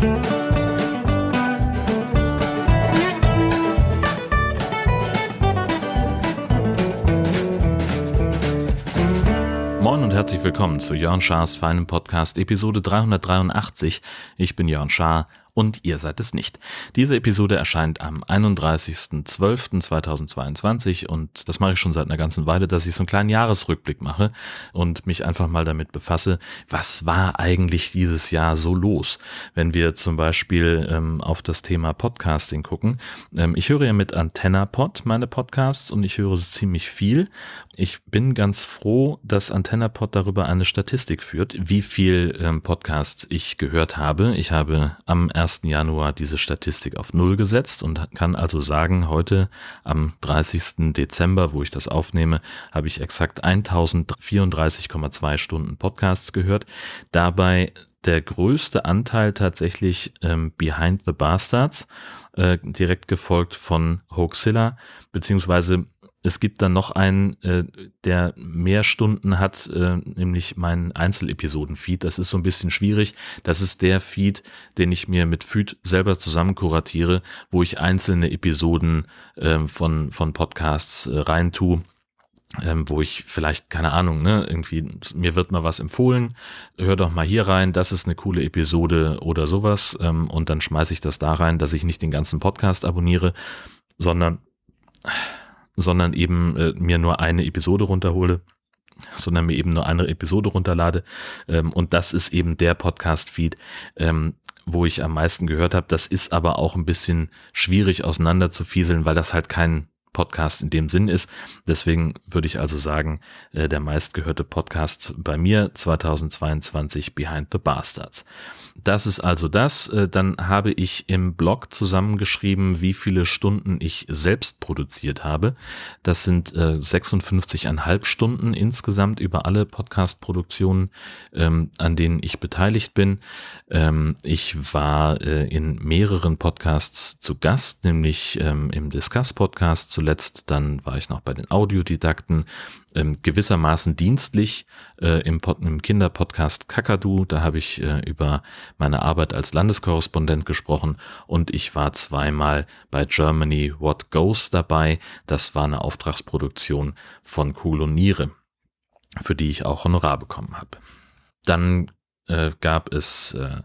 Moin und herzlich willkommen zu Jörn Schars feinem Podcast Episode 383. Ich bin Jörn Schaar und ihr seid es nicht. Diese Episode erscheint am 31.12.2022 und das mache ich schon seit einer ganzen Weile, dass ich so einen kleinen Jahresrückblick mache und mich einfach mal damit befasse, was war eigentlich dieses Jahr so los? Wenn wir zum Beispiel ähm, auf das Thema Podcasting gucken. Ähm, ich höre ja mit AntennaPod meine Podcasts und ich höre so ziemlich viel. Ich bin ganz froh, dass AntennaPod darüber eine Statistik führt, wie viel ähm, Podcasts ich gehört habe. Ich habe am 1. Januar diese Statistik auf Null gesetzt und kann also sagen, heute am 30. Dezember, wo ich das aufnehme, habe ich exakt 1034,2 Stunden Podcasts gehört. Dabei der größte Anteil tatsächlich ähm, Behind the Bastards, äh, direkt gefolgt von Hoaxilla, beziehungsweise es gibt dann noch einen, äh, der mehr Stunden hat, äh, nämlich meinen Einzelepisoden-Feed. Das ist so ein bisschen schwierig. Das ist der Feed, den ich mir mit Feed selber zusammen kuratiere, wo ich einzelne Episoden äh, von, von Podcasts äh, reintue. Ähm, wo ich vielleicht, keine Ahnung, ne, irgendwie, mir wird mal was empfohlen, hör doch mal hier rein, das ist eine coole Episode oder sowas, ähm, und dann schmeiße ich das da rein, dass ich nicht den ganzen Podcast abonniere, sondern sondern eben äh, mir nur eine Episode runterhole sondern mir eben nur eine Episode runterlade. Ähm, und das ist eben der Podcast-Feed, ähm, wo ich am meisten gehört habe. Das ist aber auch ein bisschen schwierig auseinander zu fieseln, weil das halt kein Podcast in dem Sinn ist. Deswegen würde ich also sagen, äh, der meistgehörte Podcast bei mir 2022 Behind the Bastards. Das ist also das. Äh, dann habe ich im Blog zusammengeschrieben, wie viele Stunden ich selbst produziert habe. Das sind 56,5 äh, Stunden insgesamt über alle Podcast-Produktionen, ähm, an denen ich beteiligt bin. Ähm, ich war in mehreren Podcasts zu Gast, nämlich ähm, im Discuss-Podcast zuletzt, dann war ich noch bei den Audiodidakten, ähm, gewissermaßen dienstlich äh, im, im Kinderpodcast Kakadu. Da habe ich äh, über meine Arbeit als Landeskorrespondent gesprochen und ich war zweimal bei Germany What Goes dabei. Das war eine Auftragsproduktion von Cool und Niere, für die ich auch Honorar bekommen habe. Dann äh, gab es äh,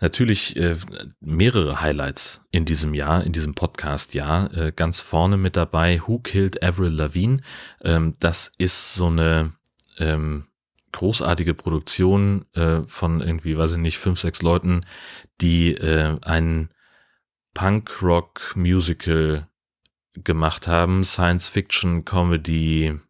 natürlich äh, mehrere Highlights in diesem Jahr, in diesem Podcast-Jahr. Äh, ganz vorne mit dabei Who Killed Avril Lavigne. Ähm, das ist so eine ähm, großartige Produktion von irgendwie, weiß ich nicht, fünf, sechs Leuten, die ein Punk-Rock-Musical gemacht haben, Science-Fiction, Comedy,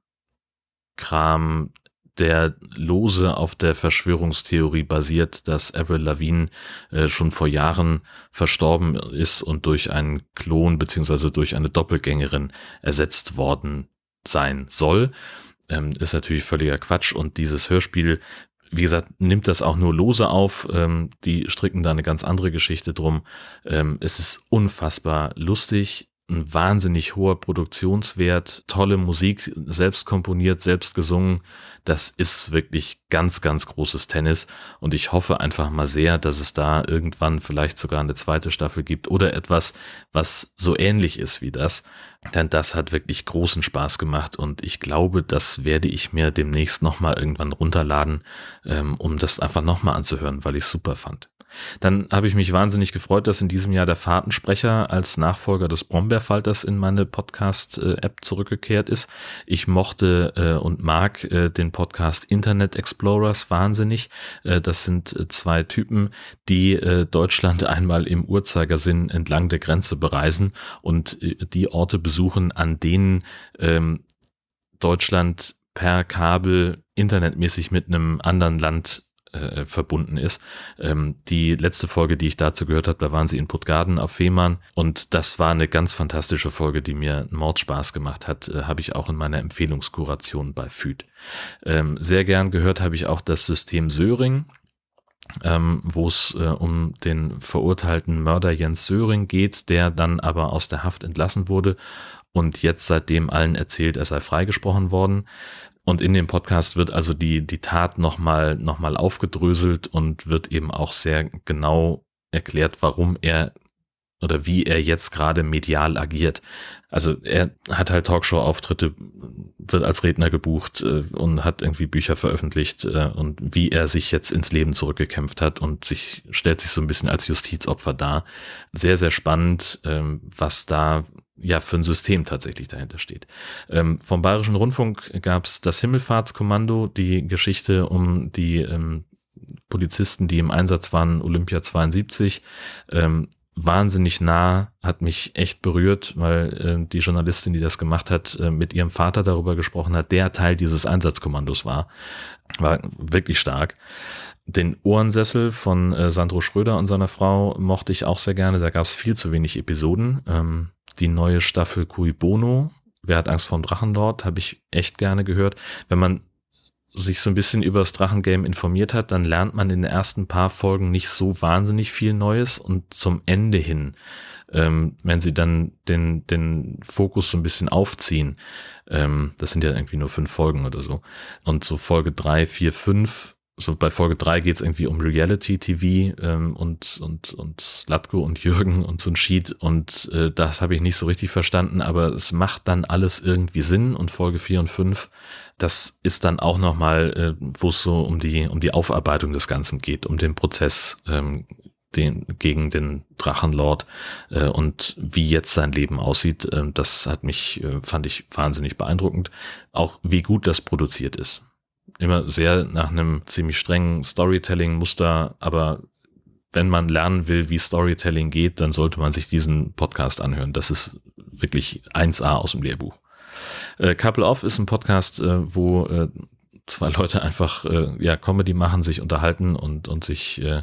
Kram, der lose auf der Verschwörungstheorie basiert, dass Avril Lavigne äh, schon vor Jahren verstorben ist und durch einen Klon beziehungsweise durch eine Doppelgängerin ersetzt worden sein soll. Ähm, ist natürlich völliger Quatsch und dieses Hörspiel wie gesagt, nimmt das auch nur lose auf. Ähm, die stricken da eine ganz andere Geschichte drum. Ähm, es ist unfassbar lustig ein wahnsinnig hoher Produktionswert, tolle Musik, selbst komponiert, selbst gesungen. Das ist wirklich ganz, ganz großes Tennis. Und ich hoffe einfach mal sehr, dass es da irgendwann vielleicht sogar eine zweite Staffel gibt oder etwas, was so ähnlich ist wie das. Denn das hat wirklich großen Spaß gemacht und ich glaube, das werde ich mir demnächst nochmal irgendwann runterladen, ähm, um das einfach nochmal anzuhören, weil ich es super fand. Dann habe ich mich wahnsinnig gefreut, dass in diesem Jahr der Fahrtensprecher als Nachfolger des Brombeerfalters in meine Podcast-App zurückgekehrt ist. Ich mochte äh, und mag äh, den Podcast Internet Explorers wahnsinnig. Äh, das sind äh, zwei Typen, die äh, Deutschland einmal im Uhrzeigersinn entlang der Grenze bereisen und äh, die Orte besuchen, an denen ähm, Deutschland per Kabel internetmäßig mit einem anderen Land äh, verbunden ist. Ähm, die letzte Folge, die ich dazu gehört habe, da waren sie in Puttgarden auf Fehmarn und das war eine ganz fantastische Folge, die mir Mordspaß gemacht hat, äh, habe ich auch in meiner Empfehlungskuration bei FÜD. Ähm, sehr gern gehört habe ich auch das System Söring. Ähm, wo es äh, um den verurteilten Mörder Jens Söring geht, der dann aber aus der Haft entlassen wurde und jetzt seitdem allen erzählt, er sei freigesprochen worden. Und in dem Podcast wird also die, die Tat nochmal noch mal aufgedröselt und wird eben auch sehr genau erklärt, warum er oder wie er jetzt gerade medial agiert. Also er hat halt Talkshow-Auftritte, wird als Redner gebucht äh, und hat irgendwie Bücher veröffentlicht äh, und wie er sich jetzt ins Leben zurückgekämpft hat und sich stellt sich so ein bisschen als Justizopfer dar. Sehr, sehr spannend, ähm, was da ja für ein System tatsächlich dahinter steht. Ähm, vom Bayerischen Rundfunk gab es das Himmelfahrtskommando, die Geschichte um die ähm, Polizisten, die im Einsatz waren, Olympia 72. Ähm, wahnsinnig nah, hat mich echt berührt, weil äh, die Journalistin, die das gemacht hat, äh, mit ihrem Vater darüber gesprochen hat, der Teil dieses Einsatzkommandos war. War wirklich stark. Den Ohrensessel von äh, Sandro Schröder und seiner Frau mochte ich auch sehr gerne. Da gab es viel zu wenig Episoden. Ähm, die neue Staffel Cui Bono, Wer hat Angst vor dem Drachenlord, habe ich echt gerne gehört. Wenn man sich so ein bisschen über das Drachengame informiert hat, dann lernt man in den ersten paar Folgen nicht so wahnsinnig viel Neues und zum Ende hin, ähm, wenn sie dann den, den Fokus so ein bisschen aufziehen, ähm, das sind ja irgendwie nur fünf Folgen oder so, und so Folge drei, vier, fünf so bei Folge drei geht es irgendwie um Reality TV ähm, und, und, und Slatko und Jürgen und so ein Sheet. Und äh, das habe ich nicht so richtig verstanden, aber es macht dann alles irgendwie Sinn. Und Folge vier und fünf, das ist dann auch nochmal, äh, wo es so um die, um die Aufarbeitung des Ganzen geht, um den Prozess ähm, den, gegen den Drachenlord äh, und wie jetzt sein Leben aussieht, äh, das hat mich, äh, fand ich wahnsinnig beeindruckend. Auch wie gut das produziert ist immer sehr nach einem ziemlich strengen Storytelling-Muster, aber wenn man lernen will, wie Storytelling geht, dann sollte man sich diesen Podcast anhören. Das ist wirklich 1A aus dem Lehrbuch. Äh, Couple Off ist ein Podcast, äh, wo äh, zwei Leute einfach äh, ja Comedy machen, sich unterhalten und und sich äh,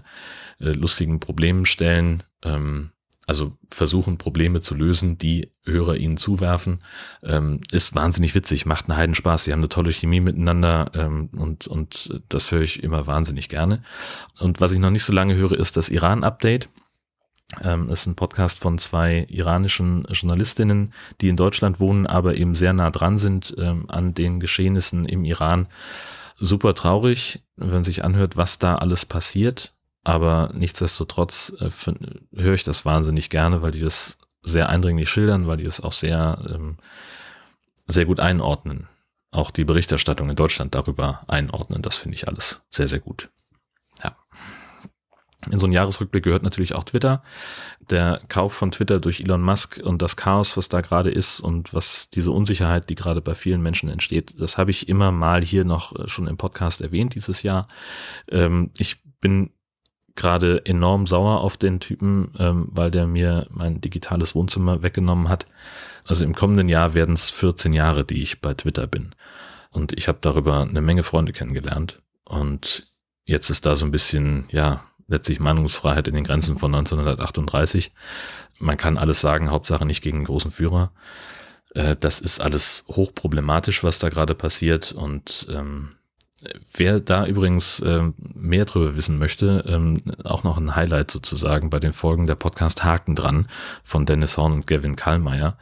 äh, lustigen Problemen stellen. Ähm, also versuchen, Probleme zu lösen, die Hörer ihnen zuwerfen, ähm, ist wahnsinnig witzig, macht einen Heidenspaß. Sie haben eine tolle Chemie miteinander ähm, und, und das höre ich immer wahnsinnig gerne. Und was ich noch nicht so lange höre, ist das Iran-Update. Ähm, ist ein Podcast von zwei iranischen Journalistinnen, die in Deutschland wohnen, aber eben sehr nah dran sind ähm, an den Geschehnissen im Iran. Super traurig, wenn man sich anhört, was da alles passiert aber nichtsdestotrotz äh, höre ich das wahnsinnig gerne, weil die das sehr eindringlich schildern, weil die es auch sehr, ähm, sehr gut einordnen. Auch die Berichterstattung in Deutschland darüber einordnen, das finde ich alles sehr, sehr gut. Ja. In so einen Jahresrückblick gehört natürlich auch Twitter. Der Kauf von Twitter durch Elon Musk und das Chaos, was da gerade ist und was diese Unsicherheit, die gerade bei vielen Menschen entsteht, das habe ich immer mal hier noch äh, schon im Podcast erwähnt dieses Jahr. Ähm, ich bin gerade enorm sauer auf den Typen, ähm, weil der mir mein digitales Wohnzimmer weggenommen hat. Also im kommenden Jahr werden es 14 Jahre, die ich bei Twitter bin. Und ich habe darüber eine Menge Freunde kennengelernt. Und jetzt ist da so ein bisschen, ja, letztlich Meinungsfreiheit in den Grenzen von 1938. Man kann alles sagen, Hauptsache nicht gegen einen großen Führer. Äh, das ist alles hochproblematisch, was da gerade passiert. Und ähm, Wer da übrigens ähm, mehr drüber wissen möchte, ähm, auch noch ein Highlight sozusagen bei den Folgen der Podcast Haken dran von Dennis Horn und Gavin Kallmeier,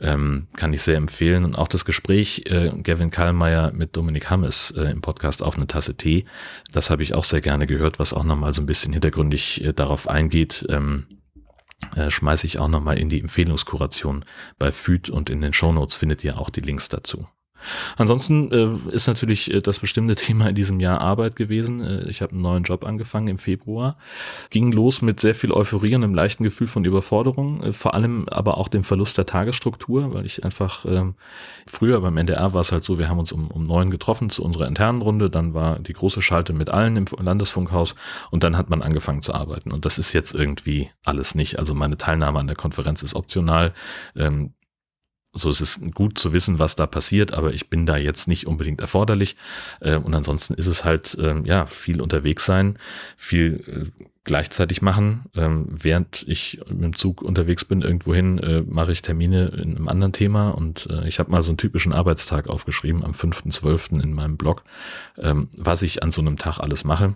ähm, kann ich sehr empfehlen. Und auch das Gespräch äh, Gavin Kallmeier mit Dominik Hammes äh, im Podcast auf eine Tasse Tee, das habe ich auch sehr gerne gehört, was auch nochmal so ein bisschen hintergründig äh, darauf eingeht. Ähm, äh, schmeiße ich auch nochmal in die Empfehlungskuration bei FÜD und in den Shownotes findet ihr auch die Links dazu. Ansonsten äh, ist natürlich äh, das bestimmte Thema in diesem Jahr Arbeit gewesen. Äh, ich habe einen neuen Job angefangen im Februar. Ging los mit sehr viel Euphorie und einem leichten Gefühl von Überforderung, äh, vor allem aber auch dem Verlust der Tagesstruktur, weil ich einfach ähm, früher beim NDR war es halt so, wir haben uns um, um neun getroffen zu unserer internen Runde, dann war die große Schalte mit allen im Landesfunkhaus und dann hat man angefangen zu arbeiten. Und das ist jetzt irgendwie alles nicht. Also meine Teilnahme an der Konferenz ist optional. Ähm, so es ist gut zu wissen, was da passiert, aber ich bin da jetzt nicht unbedingt erforderlich. Äh, und ansonsten ist es halt, ähm, ja, viel unterwegs sein, viel äh, gleichzeitig machen. Ähm, während ich dem Zug unterwegs bin, irgendwohin, äh, mache ich Termine in einem anderen Thema. Und ich habe mal so einen typischen Arbeitstag aufgeschrieben am 5.12. in meinem Blog, ähm, was ich an so einem Tag alles mache.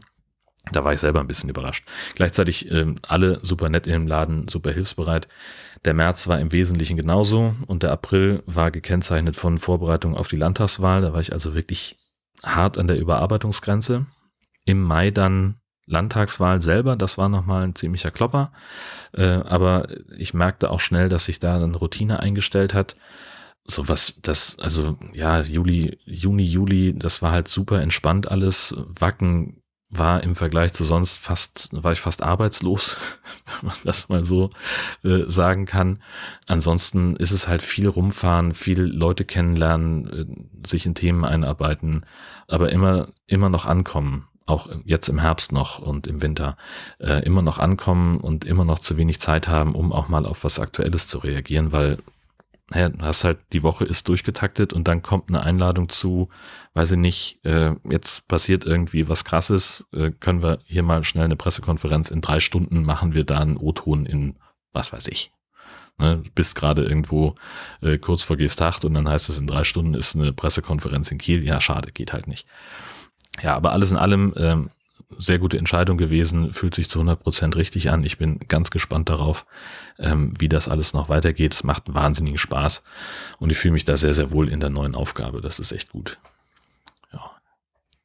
Da war ich selber ein bisschen überrascht. Gleichzeitig äh, alle super nett dem Laden, super hilfsbereit. Der März war im Wesentlichen genauso und der April war gekennzeichnet von Vorbereitung auf die Landtagswahl. Da war ich also wirklich hart an der Überarbeitungsgrenze. Im Mai dann Landtagswahl selber, das war nochmal ein ziemlicher Klopper. Äh, aber ich merkte auch schnell, dass sich da eine Routine eingestellt hat. So was, das, also ja, Juli, Juni, Juli, das war halt super entspannt alles. Wacken war im Vergleich zu sonst fast, war ich fast arbeitslos, wenn man das mal so äh, sagen kann. Ansonsten ist es halt viel rumfahren, viel Leute kennenlernen, äh, sich in Themen einarbeiten, aber immer, immer noch ankommen. Auch jetzt im Herbst noch und im Winter äh, immer noch ankommen und immer noch zu wenig Zeit haben, um auch mal auf was Aktuelles zu reagieren, weil naja, hast halt, die Woche ist durchgetaktet und dann kommt eine Einladung zu, weiß ich nicht, äh, jetzt passiert irgendwie was krasses, äh, können wir hier mal schnell eine Pressekonferenz, in drei Stunden machen wir da einen O-Ton in, was weiß ich. Ne, bist gerade irgendwo äh, kurz vor Gestacht und dann heißt es, in drei Stunden ist eine Pressekonferenz in Kiel. Ja, schade, geht halt nicht. Ja, aber alles in allem ähm, sehr gute Entscheidung gewesen, fühlt sich zu 100 Prozent richtig an. Ich bin ganz gespannt darauf, ähm, wie das alles noch weitergeht. Es macht wahnsinnigen Spaß und ich fühle mich da sehr, sehr wohl in der neuen Aufgabe. Das ist echt gut. Ja.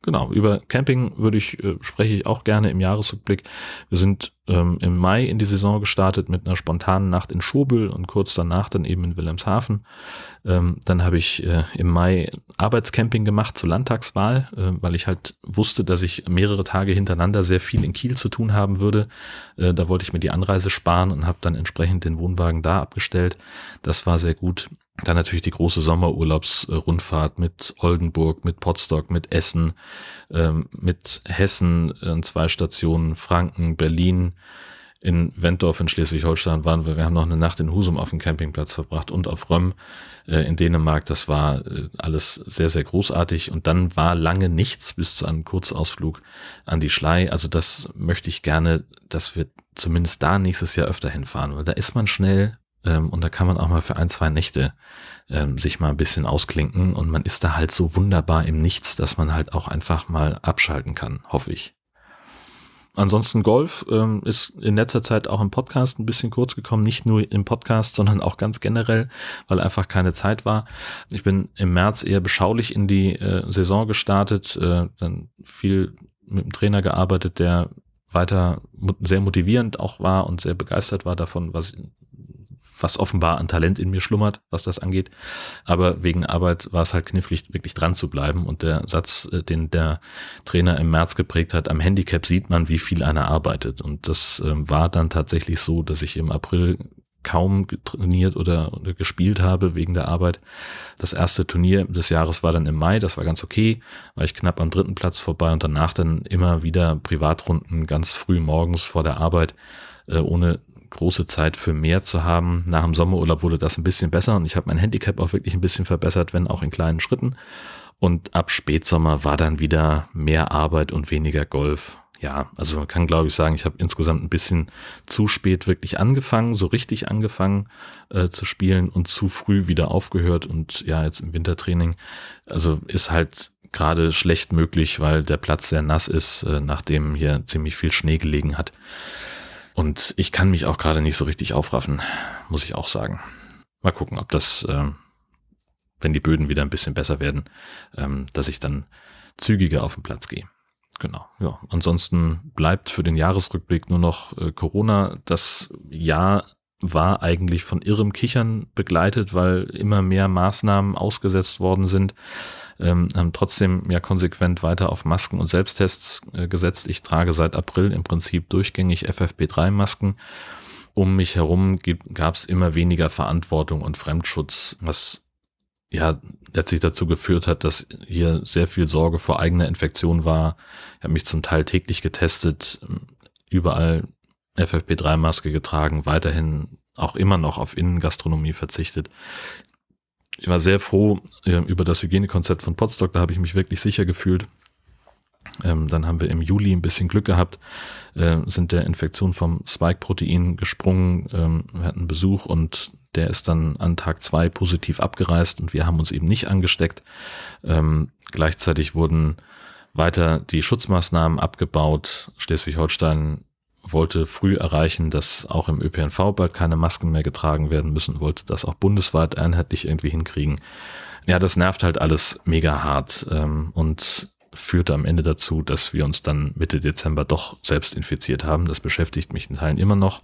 Genau, über Camping würde ich, äh, spreche ich auch gerne im Jahresrückblick. Wir sind ähm, im Mai in die Saison gestartet mit einer spontanen Nacht in Schobel und kurz danach dann eben in Wilhelmshaven. Ähm, dann habe ich äh, im Mai Arbeitscamping gemacht zur Landtagswahl, äh, weil ich halt wusste, dass ich mehrere Tage hintereinander sehr viel in Kiel zu tun haben würde. Äh, da wollte ich mir die Anreise sparen und habe dann entsprechend den Wohnwagen da abgestellt. Das war sehr gut. Dann natürlich die große Sommerurlaubsrundfahrt mit Oldenburg, mit Potsdok, mit Essen, ähm, mit Hessen, äh, zwei Stationen, Franken, Berlin, in Wentorf in Schleswig-Holstein waren wir, wir haben noch eine Nacht in Husum auf dem Campingplatz verbracht und auf Römm äh, in Dänemark. Das war äh, alles sehr, sehr großartig. Und dann war lange nichts bis zu einem Kurzausflug an die Schlei. Also das möchte ich gerne, dass wir zumindest da nächstes Jahr öfter hinfahren, weil da ist man schnell ähm, und da kann man auch mal für ein, zwei Nächte ähm, sich mal ein bisschen ausklinken und man ist da halt so wunderbar im Nichts, dass man halt auch einfach mal abschalten kann, hoffe ich. Ansonsten Golf ähm, ist in letzter Zeit auch im Podcast ein bisschen kurz gekommen, nicht nur im Podcast, sondern auch ganz generell, weil einfach keine Zeit war. Ich bin im März eher beschaulich in die äh, Saison gestartet, äh, dann viel mit dem Trainer gearbeitet, der weiter sehr motivierend auch war und sehr begeistert war davon, was was offenbar an Talent in mir schlummert, was das angeht. Aber wegen Arbeit war es halt knifflig, wirklich dran zu bleiben. Und der Satz, äh, den der Trainer im März geprägt hat, am Handicap sieht man, wie viel einer arbeitet. Und das ähm, war dann tatsächlich so, dass ich im April kaum trainiert oder, gespielt habe wegen der Arbeit. Das erste Turnier des Jahres war dann im Mai, das war ganz okay, war ich knapp am dritten Platz vorbei und danach dann immer wieder Privatrunden ganz früh morgens vor der Arbeit, äh, ohne große Zeit für mehr zu haben. Nach dem Sommerurlaub wurde das ein bisschen besser und ich habe mein Handicap auch wirklich ein bisschen verbessert, wenn auch in kleinen Schritten. Und ab Spätsommer war dann wieder mehr Arbeit und weniger Golf. Ja, also man kann glaube ich sagen, ich habe insgesamt ein bisschen zu spät wirklich angefangen, so richtig angefangen äh, zu spielen und zu früh wieder aufgehört und ja, jetzt im Wintertraining. Also ist halt gerade schlecht möglich, weil der Platz sehr nass ist, äh, nachdem hier ziemlich viel Schnee gelegen hat. Und ich kann mich auch gerade nicht so richtig aufraffen, muss ich auch sagen. Mal gucken, ob das, äh, wenn die Böden wieder ein bisschen besser werden, ähm, dass ich dann zügiger auf den Platz gehe. Genau, ja. Ansonsten bleibt für den Jahresrückblick nur noch äh, Corona. Das Jahr war eigentlich von irrem Kichern begleitet, weil immer mehr Maßnahmen ausgesetzt worden sind ähm, haben trotzdem ja konsequent weiter auf Masken und Selbsttests äh, gesetzt. Ich trage seit April im Prinzip durchgängig FFP3-Masken. Um mich herum gab es immer weniger Verantwortung und Fremdschutz, was ja letztlich dazu geführt hat, dass hier sehr viel Sorge vor eigener Infektion war. Ich habe mich zum Teil täglich getestet, überall FFP3-Maske getragen, weiterhin auch immer noch auf Innengastronomie verzichtet ich war sehr froh äh, über das Hygienekonzept von Potsdok, da habe ich mich wirklich sicher gefühlt. Ähm, dann haben wir im Juli ein bisschen Glück gehabt, äh, sind der Infektion vom Spike-Protein gesprungen, ähm, wir hatten Besuch und der ist dann an Tag zwei positiv abgereist und wir haben uns eben nicht angesteckt. Ähm, gleichzeitig wurden weiter die Schutzmaßnahmen abgebaut. Schleswig-Holstein wollte früh erreichen, dass auch im ÖPNV bald keine Masken mehr getragen werden müssen, wollte das auch bundesweit einheitlich irgendwie hinkriegen. Ja, das nervt halt alles mega hart. Ähm, und führte am Ende dazu, dass wir uns dann Mitte Dezember doch selbst infiziert haben. Das beschäftigt mich in Teilen immer noch.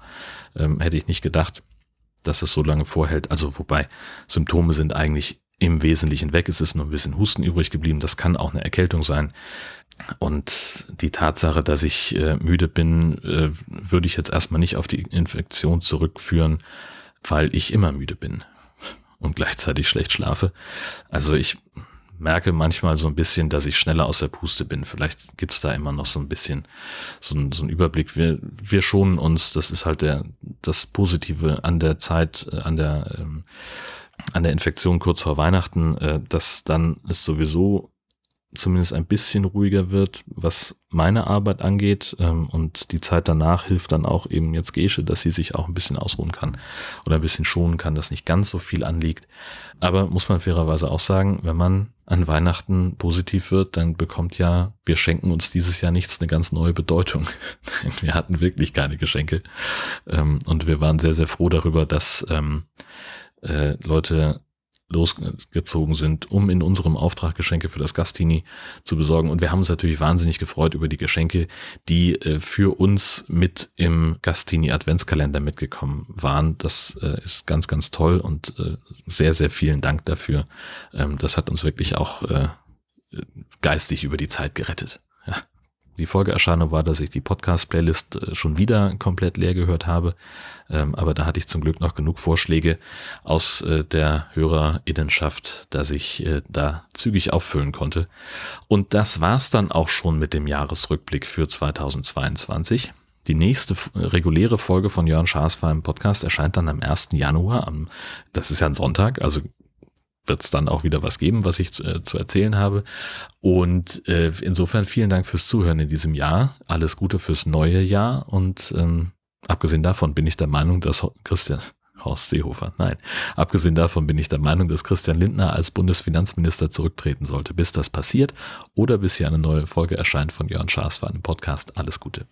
Ähm, hätte ich nicht gedacht, dass es so lange vorhält. Also wobei Symptome sind eigentlich im Wesentlichen weg. Es ist nur ein bisschen Husten übrig geblieben. Das kann auch eine Erkältung sein. Und die Tatsache, dass ich äh, müde bin, äh, würde ich jetzt erstmal nicht auf die Infektion zurückführen, weil ich immer müde bin und gleichzeitig schlecht schlafe. Also ich merke manchmal so ein bisschen, dass ich schneller aus der Puste bin. Vielleicht gibt's da immer noch so ein bisschen so ein, so ein Überblick. Wir, wir schonen uns, das ist halt der, das Positive an der Zeit, äh, an der, ähm, an der Infektion kurz vor Weihnachten, äh, dass dann ist sowieso zumindest ein bisschen ruhiger wird, was meine Arbeit angeht. Ähm, und die Zeit danach hilft dann auch eben jetzt Gesche, dass sie sich auch ein bisschen ausruhen kann oder ein bisschen schonen kann, dass nicht ganz so viel anliegt. Aber muss man fairerweise auch sagen, wenn man an Weihnachten positiv wird, dann bekommt ja, wir schenken uns dieses Jahr nichts, eine ganz neue Bedeutung. wir hatten wirklich keine Geschenke. Ähm, und wir waren sehr, sehr froh darüber, dass ähm, äh, Leute losgezogen sind, um in unserem Auftrag Geschenke für das Gastini zu besorgen. Und wir haben uns natürlich wahnsinnig gefreut über die Geschenke, die äh, für uns mit im Gastini Adventskalender mitgekommen waren. Das äh, ist ganz, ganz toll und äh, sehr, sehr vielen Dank dafür. Ähm, das hat uns wirklich auch äh, geistig über die Zeit gerettet. Die Folgeerscheinung war, dass ich die Podcast-Playlist äh, schon wieder komplett leer gehört habe. Ähm, aber da hatte ich zum Glück noch genug Vorschläge aus äh, der Hörerinnenschaft, dass ich äh, da zügig auffüllen konnte. Und das war's dann auch schon mit dem Jahresrückblick für 2022. Die nächste reguläre Folge von Jörn Schaas im Podcast erscheint dann am 1. Januar. das ist ja ein Sonntag, also wird es dann auch wieder was geben, was ich zu, äh, zu erzählen habe. Und äh, insofern vielen Dank fürs Zuhören in diesem Jahr. Alles Gute fürs neue Jahr. Und ähm, abgesehen davon bin ich der Meinung, dass Christian Horst Seehofer, nein, abgesehen davon bin ich der Meinung, dass Christian Lindner als Bundesfinanzminister zurücktreten sollte, bis das passiert oder bis hier eine neue Folge erscheint von Jörn Schaas für einen Podcast. Alles Gute.